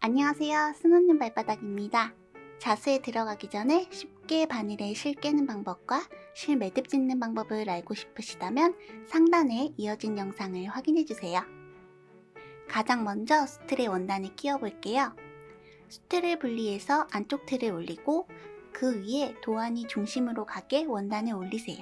안녕하세요. 스노님 발바닥입니다. 자수에 들어가기 전에 쉽게 바늘에 실 깨는 방법과 실 매듭 짓는 방법을 알고 싶으시다면 상단에 이어진 영상을 확인해주세요. 가장 먼저 수틀의 원단을 끼워 볼게요. 수틀을 분리해서 안쪽 틀을 올리고 그 위에 도안이 중심으로 가게 원단을 올리세요.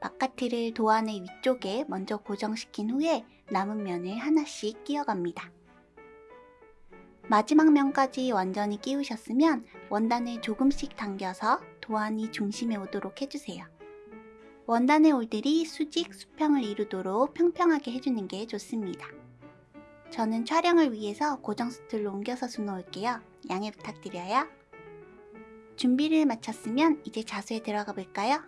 바깥 틀을 도안의 위쪽에 먼저 고정시킨 후에 남은 면을 하나씩 끼워갑니다. 마지막 면까지 완전히 끼우셨으면 원단을 조금씩 당겨서 도안이 중심에 오도록 해주세요. 원단의 올들이 수직, 수평을 이루도록 평평하게 해주는 게 좋습니다. 저는 촬영을 위해서 고정 스툴로 옮겨서 수놓을게요. 양해 부탁드려요. 준비를 마쳤으면 이제 자수에 들어가 볼까요?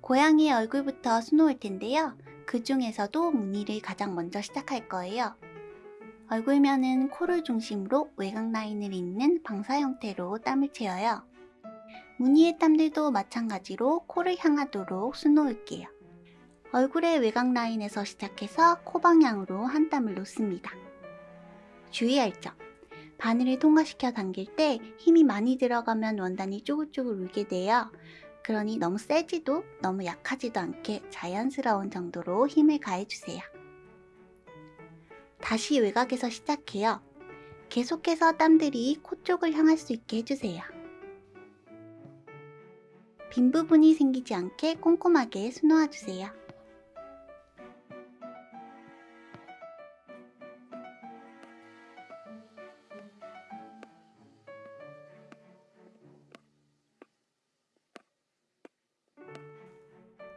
고양이의 얼굴부터 수놓을 텐데요. 그 중에서도 무늬를 가장 먼저 시작할 거예요. 얼굴면은 코를 중심으로 외곽 라인을 잇는 방사 형태로 땀을 채워요. 무늬의 땀들도 마찬가지로 코를 향하도록 수놓을게요. 얼굴의 외곽 라인에서 시작해서 코 방향으로 한 땀을 놓습니다. 주의할 점! 바늘을 통과시켜 당길 때 힘이 많이 들어가면 원단이 쪼글쪼글 울게 돼요. 그러니 너무 세지도 너무 약하지도 않게 자연스러운 정도로 힘을 가해주세요. 다시 외곽에서 시작해요. 계속해서 땀들이 코 쪽을 향할 수 있게 해주세요. 빈 부분이 생기지 않게 꼼꼼하게 수놓아주세요.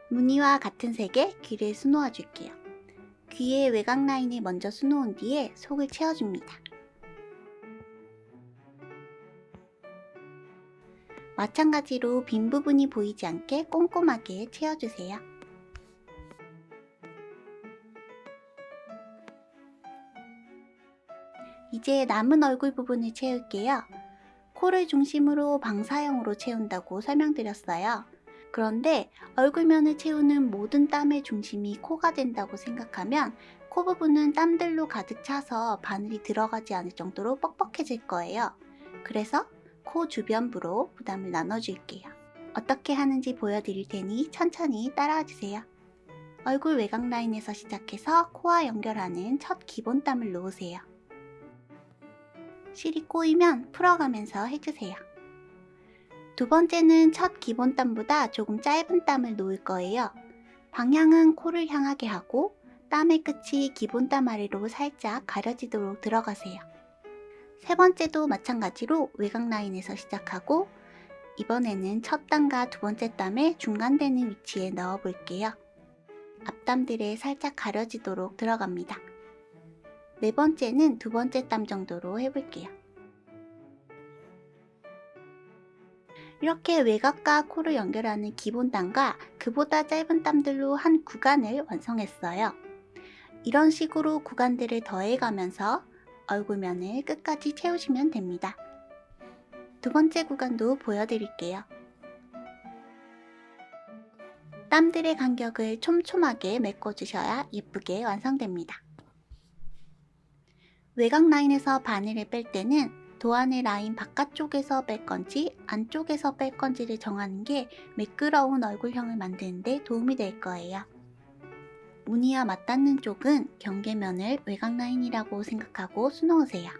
무늬와 같은 색의 귀를 수놓아 줄게요. 귀의 외곽 라인을 먼저 수놓은 뒤에 속을 채워줍니다. 마찬가지로 빈 부분이 보이지 않게 꼼꼼하게 채워주세요. 이제 남은 얼굴 부분을 채울게요. 코를 중심으로 방사형으로 채운다고 설명드렸어요. 그런데 얼굴면을 채우는 모든 땀의 중심이 코가 된다고 생각하면 코 부분은 땀들로 가득 차서 바늘이 들어가지 않을 정도로 뻑뻑해질 거예요. 그래서 코 주변부로 부담을 나눠줄게요. 어떻게 하는지 보여드릴 테니 천천히 따라와 주세요. 얼굴 외곽 라인에서 시작해서 코와 연결하는 첫 기본 땀을 놓으세요. 실이 꼬이면 풀어가면서 해주세요. 두 번째는 첫 기본 땀보다 조금 짧은 땀을 놓을 거예요. 방향은 코를 향하게 하고 땀의 끝이 기본 땀 아래로 살짝 가려지도록 들어가세요. 세 번째도 마찬가지로 외곽 라인에서 시작하고 이번에는 첫 땀과 두 번째 땀의 중간되는 위치에 넣어 볼게요. 앞땀들에 살짝 가려지도록 들어갑니다. 네 번째는 두 번째 땀 정도로 해볼게요. 이렇게 외곽과 코를 연결하는 기본 땀과 그보다 짧은 땀들로 한 구간을 완성했어요. 이런 식으로 구간들을 더해가면서 얼굴면을 끝까지 채우시면 됩니다. 두 번째 구간도 보여드릴게요. 땀들의 간격을 촘촘하게 메꿔주셔야 예쁘게 완성됩니다. 외곽 라인에서 바늘을 뺄 때는 도안의 라인 바깥쪽에서 뺄 건지 안쪽에서 뺄 건지를 정하는 게 매끄러운 얼굴형을 만드는 데 도움이 될 거예요. 무늬와 맞닿는 쪽은 경계면을 외곽 라인이라고 생각하고 수놓으세요.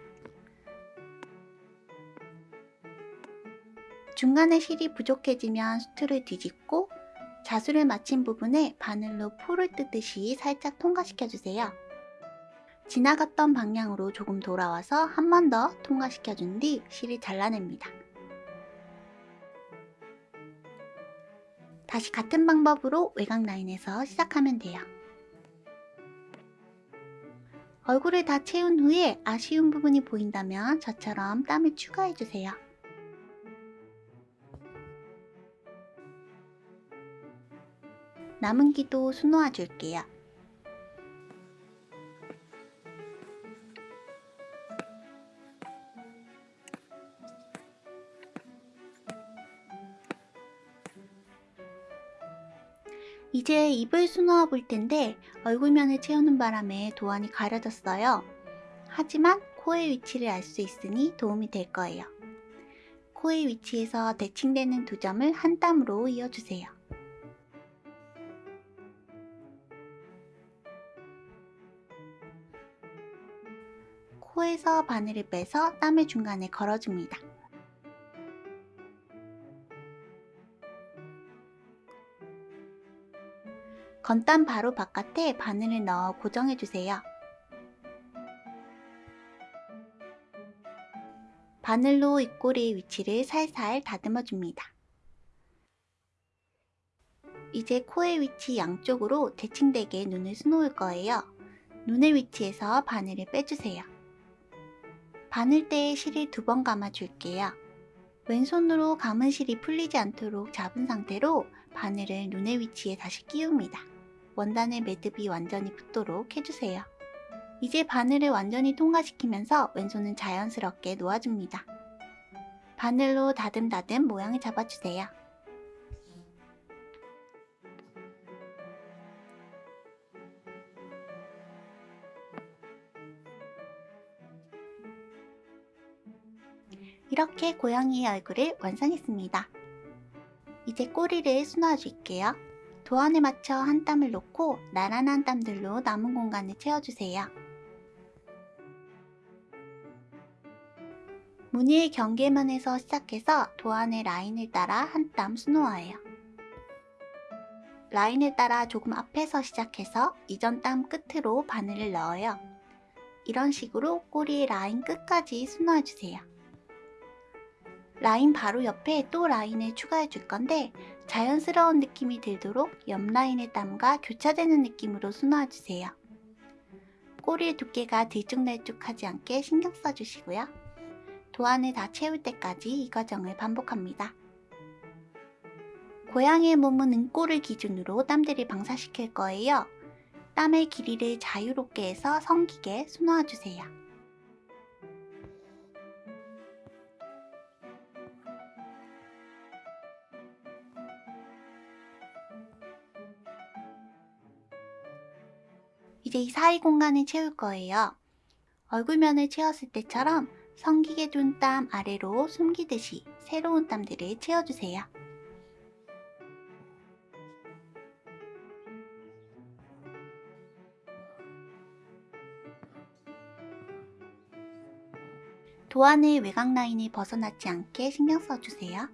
중간에 실이 부족해지면 수트를 뒤집고 자수를 마친 부분에 바늘로 포를 뜨듯이 살짝 통과시켜주세요. 지나갔던 방향으로 조금 돌아와서 한 번 더 통과시켜준 뒤 실을 잘라냅니다. 다시 같은 방법으로 외곽 라인에서 시작하면 돼요. 얼굴을 다 채운 후에 아쉬운 부분이 보인다면 저처럼 땀을 추가해주세요. 남은 기도 수놓아 줄게요. 이제 입을 수놓아 볼 텐데 얼굴면을 채우는 바람에 도안이 가려졌어요. 하지만 코의 위치를 알 수 있으니 도움이 될 거예요. 코의 위치에서 대칭되는 두 점을 한 땀으로 이어주세요. 코에서 바늘을 빼서 땀의 중간에 걸어줍니다. 건땀 바로 바깥에 바늘을 넣어 고정해주세요. 바늘로 입꼬리의 위치를 살살 다듬어줍니다. 이제 코의 위치 양쪽으로 대칭되게 눈을 수놓을 거예요. 눈의 위치에서 바늘을 빼주세요. 바늘대에 실을 두 번 감아줄게요. 왼손으로 감은 실이 풀리지 않도록 잡은 상태로 바늘을 눈의 위치에 다시 끼웁니다. 원단의 매듭이 완전히 붙도록 해주세요. 이제 바늘을 완전히 통과시키면서 왼손은 자연스럽게 놓아줍니다. 바늘로 다듬다듬 모양을 잡아주세요. 이렇게 고양이의 얼굴을 완성했습니다. 이제 꼬리를 수놓아줄게요. 도안에 맞춰 한 땀을 놓고 나란한 땀들로 남은 공간을 채워주세요. 무늬의 경계면에서 시작해서 도안의 라인을 따라 한 땀 수놓아요. 라인을 따라 조금 앞에서 시작해서 이전 땀 끝으로 바늘을 넣어요. 이런 식으로 꼬리의 라인 끝까지 수놓아주세요. 라인 바로 옆에 또 라인을 추가해 줄 건데 자연스러운 느낌이 들도록 옆 라인의 땀과 교차되는 느낌으로 수놓아주세요. 꼬리의 두께가 들쭉날쭉하지 않게 신경 써주시고요. 도안을 다 채울 때까지 이 과정을 반복합니다. 고양이의 몸은 은꼬를 기준으로 땀들을 방사시킬 거예요. 땀의 길이를 자유롭게 해서 성기게 수놓아주세요. 이제 이 사이 공간을 채울 거예요. 얼굴면을 채웠을 때처럼 성기게 둔 땀 아래로 숨기듯이 새로운 땀들을 채워주세요. 도안의 외곽 라인이 벗어나지 않게 신경 써주세요.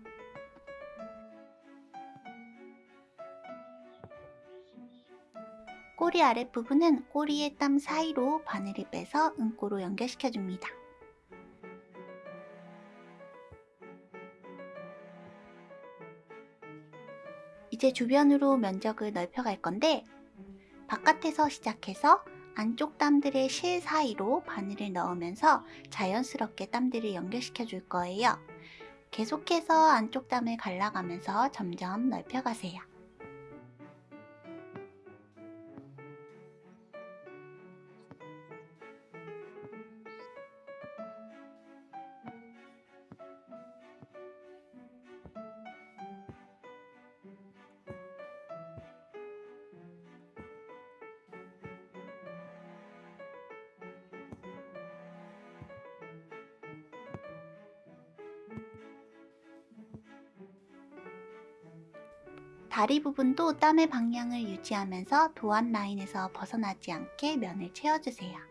꼬리 아랫부분은 꼬리의 땀 사이로 바늘을 빼서 은꼬로 연결시켜줍니다. 이제 주변으로 면적을 넓혀갈 건데 바깥에서 시작해서 안쪽 땀들의 실 사이로 바늘을 넣으면서 자연스럽게 땀들을 연결시켜 줄 거예요. 계속해서 안쪽 땀을 갈라가면서 점점 넓혀가세요. 다리 부분도 땀의 방향을 유지하면서 도안 라인에서 벗어나지 않게 면을 채워주세요.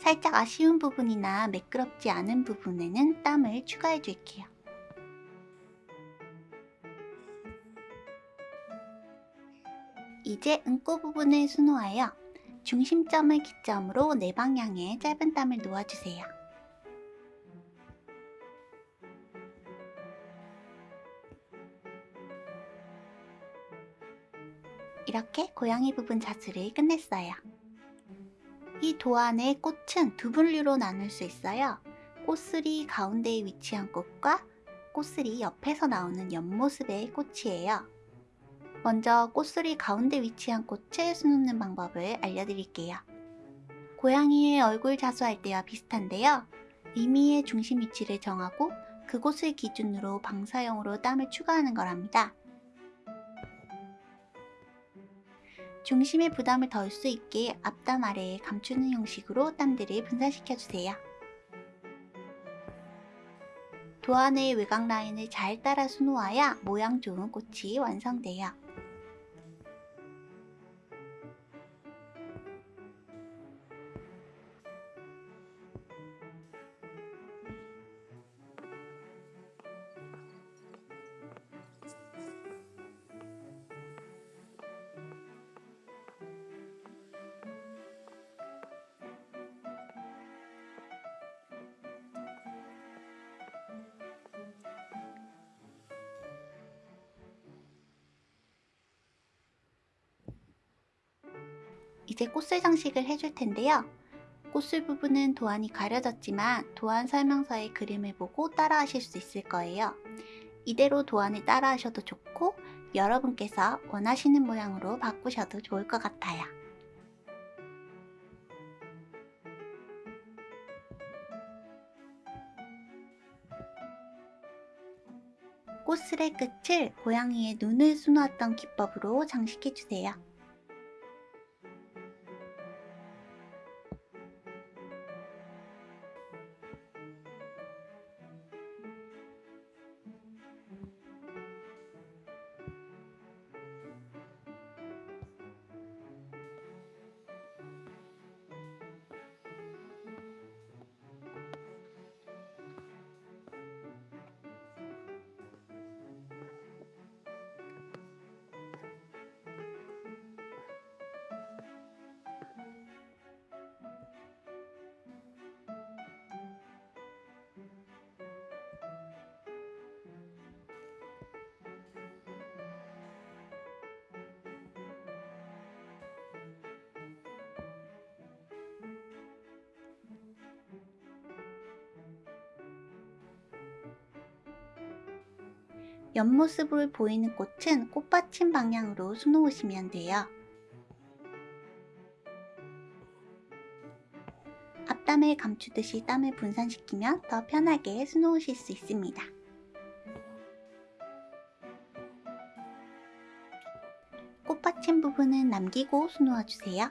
살짝 아쉬운 부분이나 매끄럽지 않은 부분에는 땀을 추가해 줄게요. 이제 은꼬 부분을 수놓아요. 중심점을 기점으로 네 방향에 짧은 땀을 놓아주세요. 이렇게 고양이 부분 자수를 끝냈어요. 이 도안의 꽃은 두 분류로 나눌 수 있어요. 꽃슬이 가운데에 위치한 꽃과 꽃슬이 옆에서 나오는 옆모습의 꽃이에요. 먼저 꽃슬이 가운데 위치한 꽃을 수놓는 방법을 알려드릴게요. 고양이의 얼굴 자수할 때와 비슷한데요. 의미의 중심 위치를 정하고 그곳을 기준으로 방사형으로 땀을 추가하는 거랍니다. 중심의 부담을 덜 수 있게 앞담 아래에 감추는 형식으로 땀들을 분산시켜주세요. 도안의 외곽 라인을 잘 따라 수놓아야 모양 좋은 꽃이 완성돼요. 이제 꽃술 장식을 해줄 텐데요. 꽃술 부분은 도안이 가려졌지만 도안 설명서의 그림을 보고 따라 하실 수 있을 거예요. 이대로 도안을 따라 하셔도 좋고 여러분께서 원하시는 모양으로 바꾸셔도 좋을 것 같아요. 꽃술의 끝을 고양이의 눈을 수놓았던 기법으로 장식해주세요. 옆모습을 보이는 꽃은 꽃받침 방향으로 수놓으시면 돼요. 앞담을 감추듯이 땀을 분산시키면 더 편하게 수놓으실 수 있습니다. 꽃받침 부분은 남기고 수놓아주세요.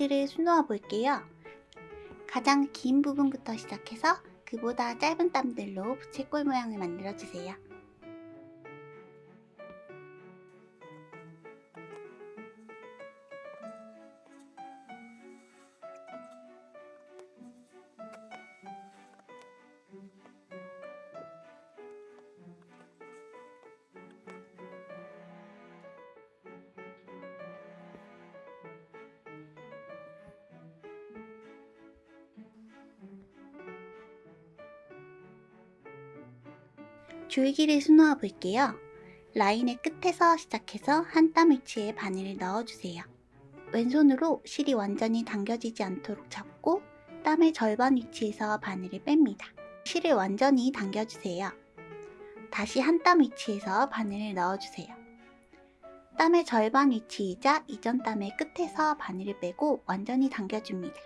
꽃봉오리들을 수놓아 볼게요. 가장 긴 부분부터 시작해서 그보다 짧은 땀들로 부채꼴 모양을 만들어주세요. 줄기를 수놓아 볼게요. 라인의 끝에서 시작해서 한 땀 위치에 바늘을 넣어주세요. 왼손으로 실이 완전히 당겨지지 않도록 잡고 땀의 절반 위치에서 바늘을 뺍니다. 실을 완전히 당겨주세요. 다시 한 땀 위치에서 바늘을 넣어주세요. 땀의 절반 위치이자 이전 땀의 끝에서 바늘을 빼고 완전히 당겨줍니다.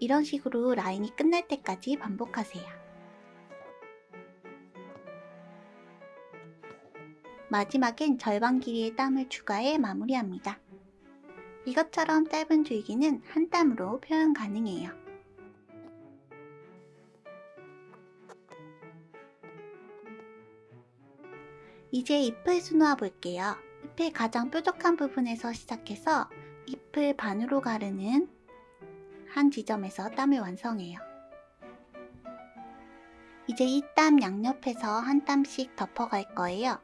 이런 식으로 라인이 끝날 때까지 반복하세요. 마지막엔 절반 길이의 땀을 추가해 마무리합니다. 이것처럼 짧은 줄기는 한 땀으로 표현 가능해요. 이제 잎을 수놓아 볼게요. 잎의 가장 뾰족한 부분에서 시작해서 잎을 반으로 가르는 한 지점에서 땀을 완성해요. 이제 이 땀 양옆에서 한 땀씩 덮어갈 거예요.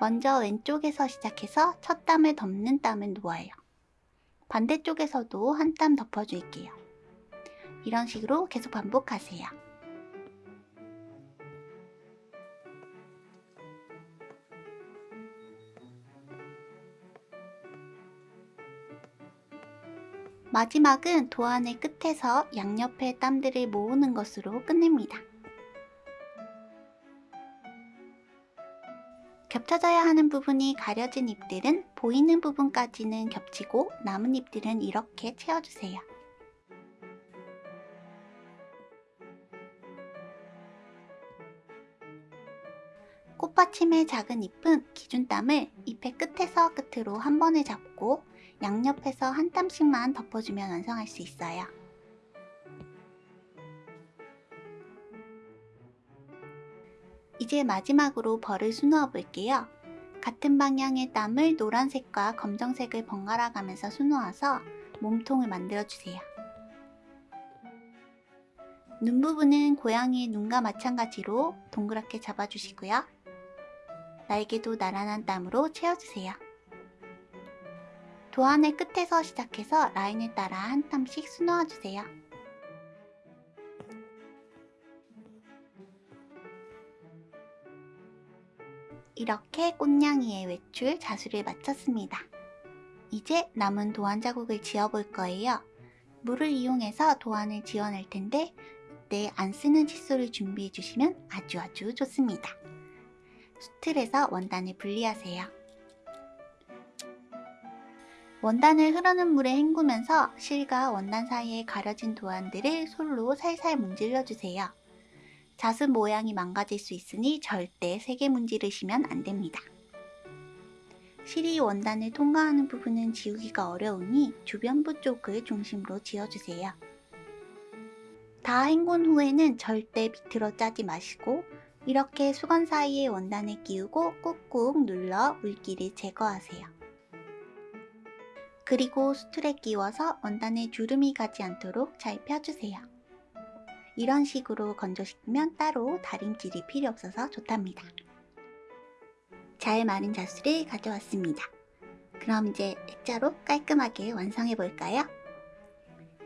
먼저 왼쪽에서 시작해서 첫 땀을 덮는 땀을 놓아요. 반대쪽에서도 한 땀 덮어줄게요. 이런 식으로 계속 반복하세요. 마지막은 도안의 끝에서 양옆의 땀들을 모으는 것으로 끝냅니다. 겹쳐져야 하는 부분이 가려진 잎들은 보이는 부분까지는 겹치고 남은 잎들은 이렇게 채워주세요. 꽃받침의 작은 잎은 기준땀을 잎의 끝에서 끝으로 한 번에 잡고 양옆에서 한 땀씩만 덮어주면 완성할 수 있어요. 이제 마지막으로 벌을 수놓아 볼게요. 같은 방향의 땀을 노란색과 검정색을 번갈아 가면서 수놓아서 몸통을 만들어주세요. 눈 부분은 고양이의 눈과 마찬가지로 동그랗게 잡아주시고요. 날개도 나란한 땀으로 채워주세요. 도안의 끝에서 시작해서 라인을 따라 한 땀씩 수놓아주세요. 이렇게 꽃냥이의 외출 자수를 마쳤습니다. 이제 남은 도안 자국을 지어볼 거예요. 물을 이용해서 도안을 지어낼 텐데 이때 안 쓰는 칫솔을 준비해 주시면 아주 아주 좋습니다. 수틀에서 원단을 분리하세요. 원단을 흐르는 물에 헹구면서 실과 원단 사이에 가려진 도안들을 솔로 살살 문질러주세요. 자수 모양이 망가질 수 있으니 절대 세게 문지르시면 안됩니다. 실이 원단을 통과하는 부분은 지우기가 어려우니 주변부 쪽을 중심으로 지어주세요. 다 헹군 후에는 절대 비틀어 짜지 마시고 이렇게 수건 사이에 원단을 끼우고 꾹꾹 눌러 물기를 제거하세요. 그리고 수틀에 끼워서 원단에 주름이 가지 않도록 잘 펴주세요. 이런 식으로 건조시키면 따로 다림질이 필요 없어서 좋답니다. 잘 마른 자수를 가져왔습니다. 그럼 이제 액자로 깔끔하게 완성해 볼까요?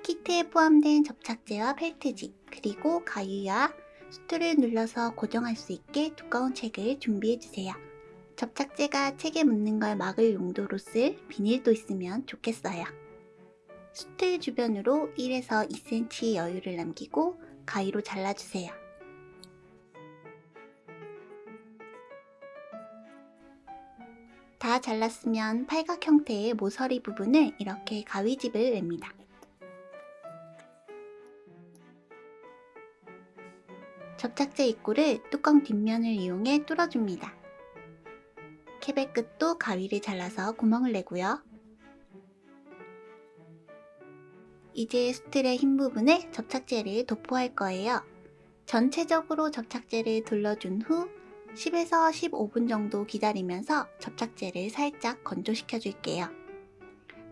키트에 포함된 접착제와 펠트지 그리고 가위와 수트를 눌러서 고정할 수 있게 두꺼운 책을 준비해주세요. 접착제가 책에 묻는 걸 막을 용도로 쓸 비닐도 있으면 좋겠어요. 수트 주변으로 1에서 2cm 여유를 남기고 가위로 잘라주세요. 다 잘랐으면 팔각 형태의 모서리 부분을 이렇게 가위집을 냅니다. 접착제 입구를 뚜껑 뒷면을 이용해 뚫어줍니다. 캡의 끝도 가위를 잘라서 구멍을 내고요. 이제 스틸의 흰 부분에 접착제를 도포할 거예요. 전체적으로 접착제를 둘러준 후 10에서 15분 정도 기다리면서 접착제를 살짝 건조시켜 줄게요.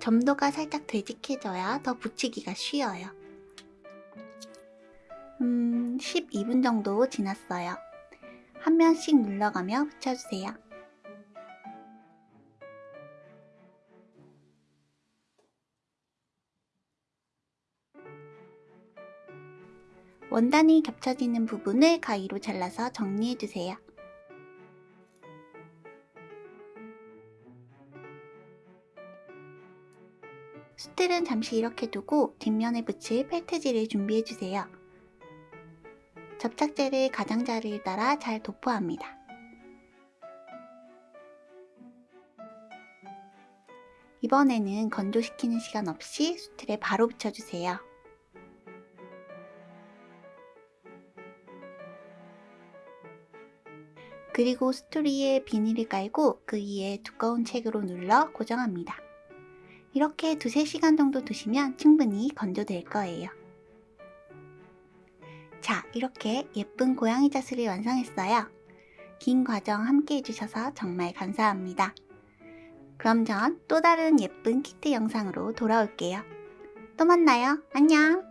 점도가 살짝 되직해져야 더 붙이기가 쉬워요. 음, 12분 정도 지났어요. 한 면씩 눌러가며 붙여주세요. 원단이 겹쳐지는 부분을 가위로 잘라서 정리해주세요. 수틀은 잠시 이렇게 두고 뒷면에 붙일 펠트지를 준비해주세요. 접착제를 가장자리를 따라 잘 도포합니다. 이번에는 건조시키는 시간 없이 수틀에 바로 붙여주세요. 그리고 스토리에 비닐을 깔고 그 위에 두꺼운 책으로 눌러 고정합니다. 이렇게 두세 시간 정도 두시면 충분히 건조될 거예요. 자, 이렇게 예쁜 고양이 자수를 완성했어요. 긴 과정 함께 해주셔서 정말 감사합니다. 그럼 전 또 다른 예쁜 키트 영상으로 돌아올게요. 또 만나요. 안녕!